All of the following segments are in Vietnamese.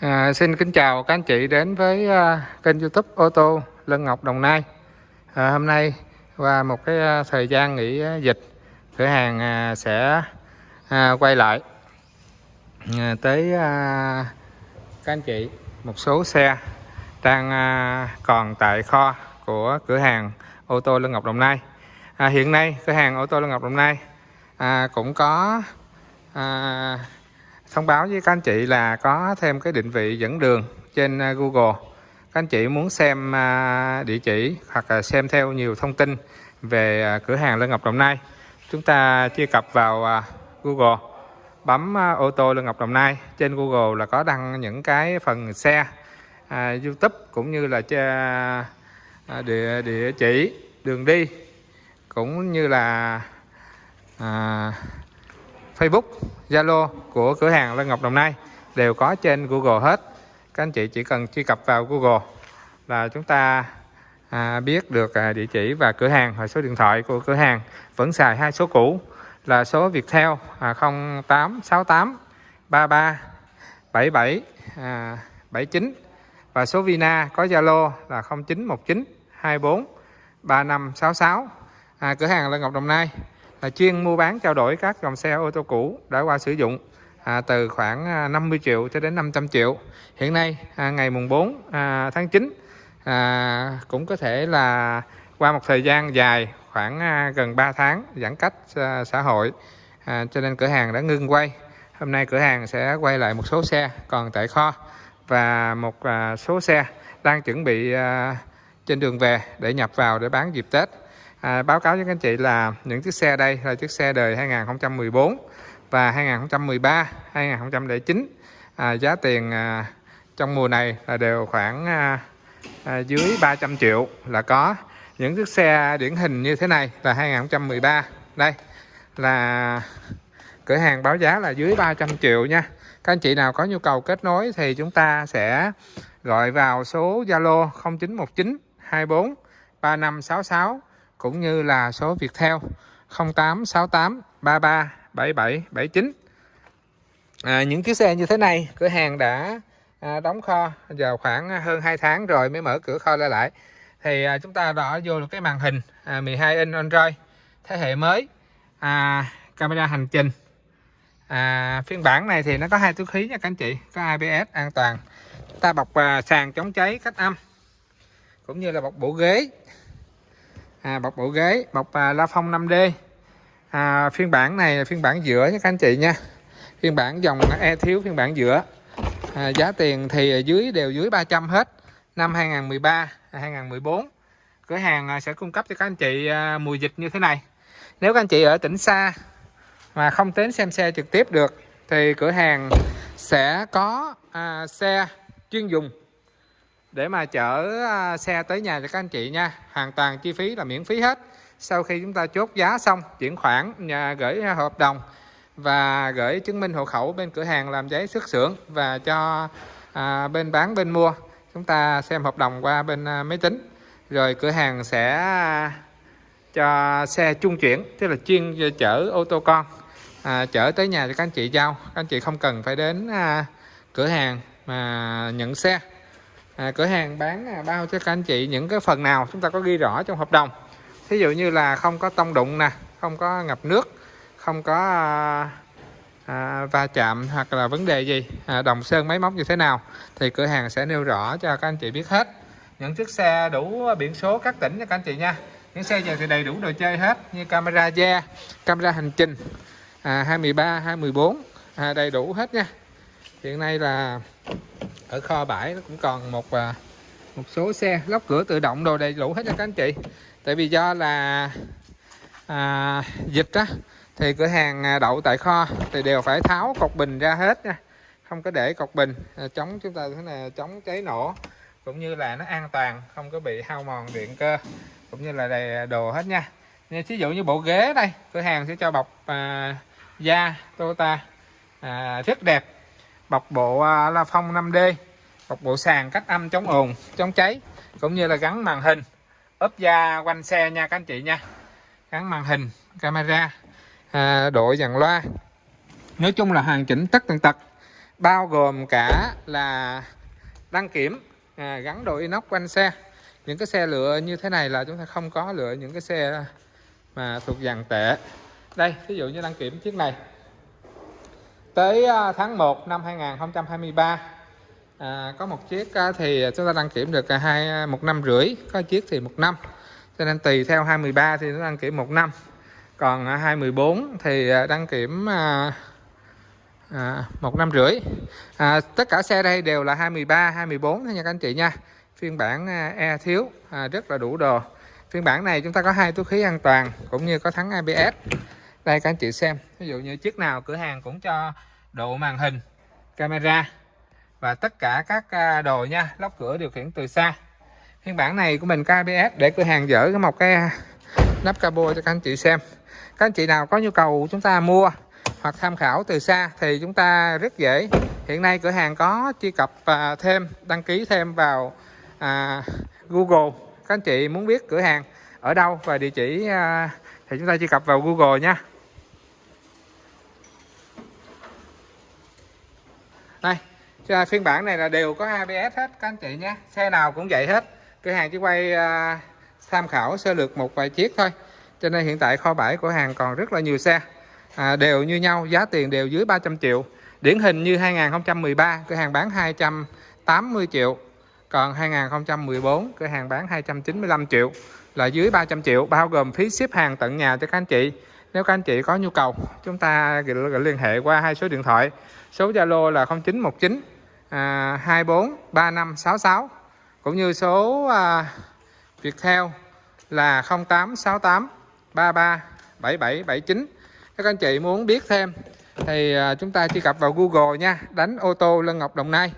À, xin kính chào các anh chị đến với uh, kênh youtube ô tô Lân Ngọc Đồng Nai. À, Hôm nay qua một cái uh, thời gian nghỉ uh, dịch cửa hàng uh, sẽ uh, quay lại uh, tới uh, các anh chị một số xe đang uh, còn tại kho của cửa hàng ô tô Lân Ngọc Đồng Nai. À, Hiện nay cửa hàng ô tô Lân Ngọc Đồng Nai à, cũng có à, thông báo với các anh chị là có thêm cái định vị dẫn đường trên à, Google. Các anh chị muốn xem à, địa chỉ hoặc là xem theo nhiều thông tin về à, cửa hàng Lân Ngọc Đồng Nai chúng ta truy cập vào Google. Bấm ô tô Lân Ngọc Đồng Nai trên Google là có đăng những cái phần xe à, YouTube cũng như là địa địa chỉ đường đi cũng như là à, Facebook, Zalo của cửa hàng Lân Ngọc Đồng Nai đều có trên Google hết. Các anh chị chỉ cần truy cập vào Google là chúng ta à, biết được à, địa chỉ và cửa hàng và số điện thoại của cửa hàng vẫn xài hai số cũ là số Viettel à, 0868 33 77 à, 79 và số Vina có Zalo là 0919 24 3566 à, cửa hàng Lân Ngọc Đồng Nai là chuyên mua bán trao đổi các dòng xe ô tô cũ đã qua sử dụng à, từ khoảng à, 50 triệu cho đến 500 triệu. Hiện nay à, ngày mùng 4 à, tháng 9 à, cũng có thể là qua một thời gian dài khoảng à, gần 3 tháng giãn cách à, xã hội à, cho nên cửa hàng đã ngưng quay. Hôm nay cửa hàng sẽ quay lại một số xe còn tại kho và một à, số xe đang chuẩn bị à, trên đường về để nhập vào để bán dịp Tết à, báo cáo với các anh chị là những chiếc xe đây là chiếc xe đời 2014 và 2013 2009 à, giá tiền à, trong mùa này là đều khoảng à, à, dưới 300 triệu là có. Những chiếc xe điển hình như thế này là 2013 đây là cửa hàng báo giá là dưới 300 triệu nha. Các anh chị nào có nhu cầu kết nối thì chúng ta sẽ gọi vào số Zalo 0919 24 3566 cũng như là số Viettel 0868 33 77 79 à, những chiếc xe như thế này cửa hàng đã à, đóng kho vào khoảng à, hơn 2 tháng rồi mới mở cửa kho ra lại. Thì à, chúng ta đã vô được cái màn hình à, 12 inch Android thế hệ mới. À, camera hành trình. À, phiên bản này thì nó có hai túi khí nha các anh chị có ABS an toàn. Chúng ta bọc à, sàn chống cháy cách âm cũng như là bọc bộ ghế à, bọc bộ ghế bọc à, la phong 5D à, phiên bản này là phiên bản giữa nha các anh chị nha. Phiên bản dòng e thiếu phiên bản giữa. À, giá tiền thì dưới đều dưới 300 hết. Năm 2013 2014 à, cửa hàng à, sẽ cung cấp cho các anh chị à, dịch như thế này. Nếu các anh chị ở tỉnh xa mà không đến xem xe trực tiếp được thì cửa hàng sẽ có à, xe chuyên dùng để mà chở à, xe tới nhà cho các anh chị nha. Hoàn toàn chi phí là miễn phí hết. Sau khi chúng ta chốt giá xong chuyển khoản nhà gửi hợp đồng và gửi chứng minh hộ khẩu bên cửa hàng làm giấy xuất xưởng và cho à, bên bán bên mua. Chúng ta xem hợp đồng qua bên à, máy tính. Rồi cửa hàng sẽ à, cho xe trung chuyển tức là chuyên chở ô tô con à, chở tới nhà cho các anh chị giao. Các anh chị không cần phải đến à, cửa hàng mà nhận xe à, cửa hàng bán à, bao cho các anh chị những cái phần nào chúng ta có ghi rõ trong hợp đồng. Thí dụ như là không có tông đụng nè không có ngập nước không có à, à, va chạm hoặc là vấn đề gì à, đồng sơn máy móc như thế nào thì cửa hàng sẽ nêu rõ cho các anh chị biết hết. Những chiếc xe đủ biển số các tỉnh cho các anh chị nha. Những xe giờ thì đầy đủ đồ chơi hết như camera da camera hành trình à, 213 214 à, đầy đủ hết nha. Hiện nay là ở kho bãi nó cũng còn một à, một số xe lóc cửa tự động đồ đầy đủ hết cho các anh chị. Tại vì do là à, dịch á thì cửa hàng à, đậu tại kho thì đều phải tháo cột bình ra hết nha. Không có để cột bình à, chống chúng ta thế này chống cháy nổ cũng như là nó an toàn không có bị hao mòn điện cơ cũng như là đầy đồ hết nha. Nên ví dụ như bộ ghế đây cửa hàng sẽ cho bọc à, da Toyota à, rất đẹp bọc bộ à, la phong 5D bọc bộ sàn cách âm chống ồn chống cháy cũng như là gắn màn hình. Ốp da quanh xe nha các anh chị nha. Gắn màn hình camera à, đội dàn loa. Nói chung là hoàn chỉnh tất tần tật bao gồm cả là đăng kiểm à, gắn đồ inox quanh xe. Những cái xe lựa như thế này là chúng ta không có lựa những cái xe mà thuộc dàn tệ. Đây ví dụ như đăng kiểm chiếc này tới à, tháng 1 năm 2023 à, có một chiếc à, thì chúng ta đăng kiểm được à, hai một năm rưỡi có chiếc thì một năm. Cho nên tùy theo 23 thì nó đăng kiểm một năm. Còn 214 thì đăng kiểm à, à, một năm rưỡi. À, tất cả xe đây đều là 23 24 nha các anh chị nha. Phiên bản E thiếu à, rất là đủ đồ. Phiên bản này chúng ta có hai túi khí an toàn cũng như có thắng ABS đây các anh chị xem. Ví dụ như chiếc nào cửa hàng cũng cho độ màn hình camera và tất cả các à, đồ nha lóc cửa điều khiển từ xa. Phiên bản này của mình KBS ABS để cửa hàng dỡ cái một cái à, nắp cabo cho các anh chị xem. Các anh chị nào có nhu cầu chúng ta mua hoặc tham khảo từ xa thì chúng ta rất dễ. Hiện nay cửa hàng có truy cập à, thêm đăng ký thêm vào à, Google. Các anh chị muốn biết cửa hàng ở đâu và địa chỉ à, thì chúng ta truy cập vào Google nha đây phiên bản này là đều có ABS hết các anh chị nhé. Xe nào cũng vậy hết. Cửa hàng chỉ quay à, tham khảo sơ lược một vài chiếc thôi. Cho nên hiện tại kho bãi của hàng còn rất là nhiều xe. À, đều như nhau giá tiền đều dưới 300 triệu. Điển hình như 2013 cửa hàng bán 280 triệu. Còn 2014 cửa hàng bán 295 triệu là dưới 300 triệu bao gồm phí ship hàng tận nhà cho các anh chị. Nếu các anh chị có nhu cầu chúng ta liên hệ qua hai số điện thoại. Số Zalo là 0919 à, 24 3566 cũng như số à, Viettel là 0868 33 7779 các anh chị muốn biết thêm thì à, chúng ta truy cập vào Google nha đánh ô tô Lân Ngọc Đồng Nai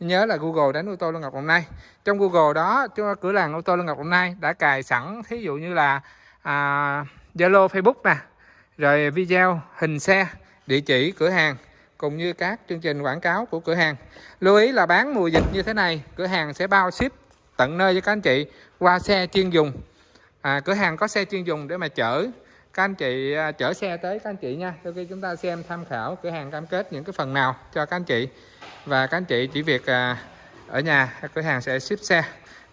nhớ là Google đánh ô tô Lân Ngọc Đồng Nai trong Google đó cửa hàng ô tô Lân Ngọc Đồng Nai đã cài sẵn thí dụ như là à, Zalo Facebook nè rồi video hình xe địa chỉ cửa hàng cùng như các chương trình quảng cáo của cửa hàng. Lưu ý là bán mùa dịch như thế này cửa hàng sẽ bao ship tận nơi cho các anh chị qua xe chuyên dùng. À, cửa hàng có xe chuyên dùng để mà chở các anh chị à, chở xe tới các anh chị nha. Sau khi chúng ta xem tham khảo cửa hàng cam kết những cái phần nào cho các anh chị. Và các anh chị chỉ việc à, ở nhà cửa hàng sẽ ship xe.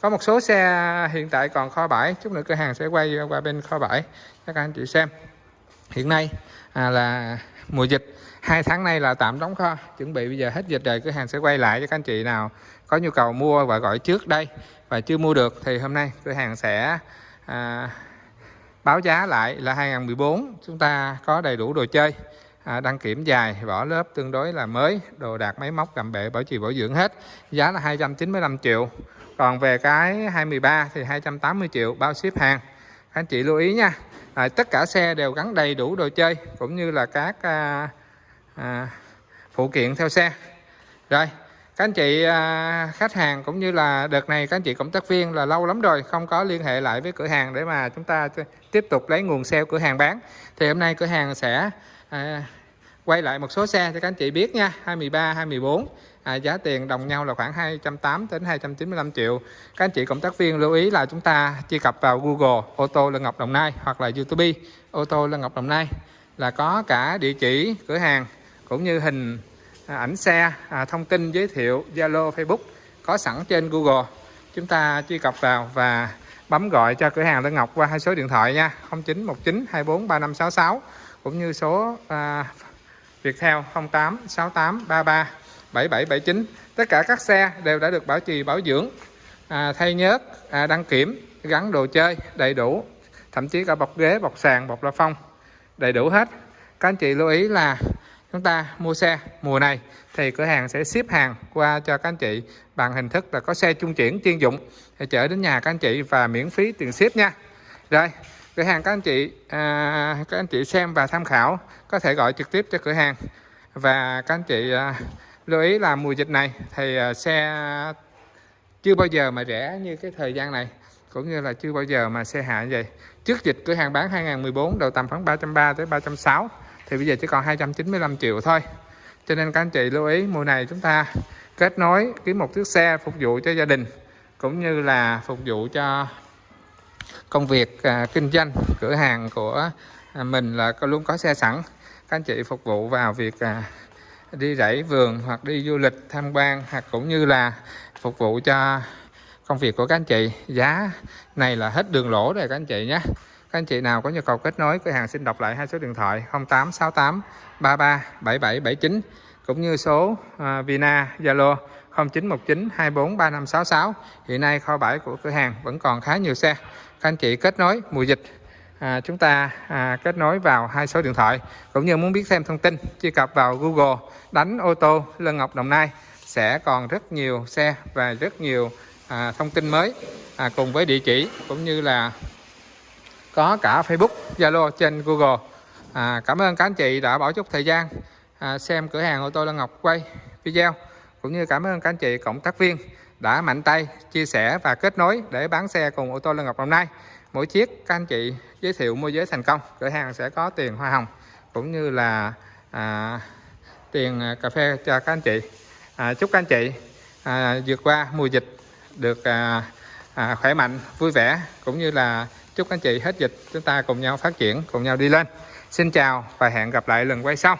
Có một số xe hiện tại còn kho bãi chút nữa cửa hàng sẽ quay qua bên kho bãi cho các anh chị xem. Hiện nay à, là mùa dịch. Hai tháng nay là tạm đóng kho chuẩn bị bây giờ hết dịch rồi cửa hàng sẽ quay lại cho các anh chị nào có nhu cầu mua và gọi trước đây. Và chưa mua được thì hôm nay cửa hàng sẽ à, báo giá lại là 2014 chúng ta có đầy đủ đồ chơi. À, đăng kiểm dài vỏ lớp tương đối là mới đồ đạc máy móc cầm bệ bảo trì bảo dưỡng hết. Giá là 295 triệu. Còn về cái 23 thì 280 triệu bao ship hàng. Anh chị lưu ý nha à, tất cả xe đều gắn đầy đủ đồ chơi cũng như là các à, à, phụ kiện theo xe. Rồi các anh chị à, khách hàng cũng như là đợt này các anh chị cộng tác viên là lâu lắm rồi không có liên hệ lại với cửa hàng để mà chúng ta tiếp tục lấy nguồn xe cửa hàng bán. Thì hôm nay cửa hàng sẽ à, quay lại một số xe cho các anh chị biết nha. 23 24 à, giá tiền đồng nhau là khoảng 208 đến 295 triệu. Các anh chị cộng tác viên lưu ý là chúng ta truy cập vào Google ô tô Lân Ngọc Đồng Nai hoặc là YouTube ô tô Lân Ngọc Đồng Nai là có cả địa chỉ cửa hàng cũng như hình À, ảnh xe à, thông tin giới thiệu Zalo Facebook có sẵn trên Google. Chúng ta truy cập vào và bấm gọi cho cửa hàng Tân Ngọc qua hai số điện thoại nha 0919 24 3566 cũng như số à, Viettel 08 68 33 7779 tất cả các xe đều đã được bảo trì bảo dưỡng à, thay nhớt à, đăng kiểm gắn đồ chơi đầy đủ thậm chí cả bọc ghế bọc sàn bọc la phong đầy đủ hết. Các anh chị lưu ý là chúng ta mua xe mùa này thì cửa hàng sẽ ship hàng qua cho các anh chị bằng hình thức là có xe trung chuyển chuyên dụng. Để chở đến nhà các anh chị và miễn phí tiền ship nha. Rồi cửa hàng các anh chị à, các anh chị xem và tham khảo có thể gọi trực tiếp cho cửa hàng. Và các anh chị à, lưu ý là mùa dịch này thì à, xe chưa bao giờ mà rẻ như cái thời gian này cũng như là chưa bao giờ mà xe hạ như vậy. Trước dịch cửa hàng bán 2014 đầu tầm khoảng 330 tới 360 thì bây giờ chỉ còn 295 triệu thôi. Cho nên các anh chị lưu ý mùa này chúng ta kết nối kiếm một chiếc xe phục vụ cho gia đình cũng như là phục vụ cho công việc à, kinh doanh cửa hàng của à, mình là luôn có xe sẵn. Các anh chị phục vụ vào việc à, đi rẫy vườn hoặc đi du lịch tham quan hoặc cũng như là phục vụ cho công việc của các anh chị. Giá này là hết đường lỗ rồi các anh chị nhé các anh chị nào có nhu cầu kết nối cửa hàng xin đọc lại hai số điện thoại 0868 33 7779 cũng như số uh, Vina Zalo 0919 24 3566 hiện nay kho bãi của cửa hàng vẫn còn khá nhiều xe. Các anh chị kết nối mùa dịch à, chúng ta à, kết nối vào hai số điện thoại. Cũng như muốn biết thêm thông tin truy cập vào Google đánh ô tô Lân Ngọc Đồng Nai sẽ còn rất nhiều xe và rất nhiều à, thông tin mới à, cùng với địa chỉ cũng như là có cả Facebook Zalo trên Google. À, cảm ơn các anh chị đã bỏ chút thời gian à, xem cửa hàng ô tô Lan Ngọc quay video. Cũng như cảm ơn các anh chị cộng tác viên đã mạnh tay chia sẻ và kết nối để bán xe cùng ô tô Lan Ngọc hôm nay. mỗi chiếc các anh chị giới thiệu môi giới thành công cửa hàng sẽ có tiền hoa hồng cũng như là à, tiền à, cà phê cho các anh chị. À, chúc các anh chị à, vượt qua mùa dịch được à, à, khỏe mạnh vui vẻ cũng như là chúc anh chị hết dịch, chúng ta cùng nhau phát triển, cùng nhau đi lên. Xin chào và hẹn gặp lại lần quay sau.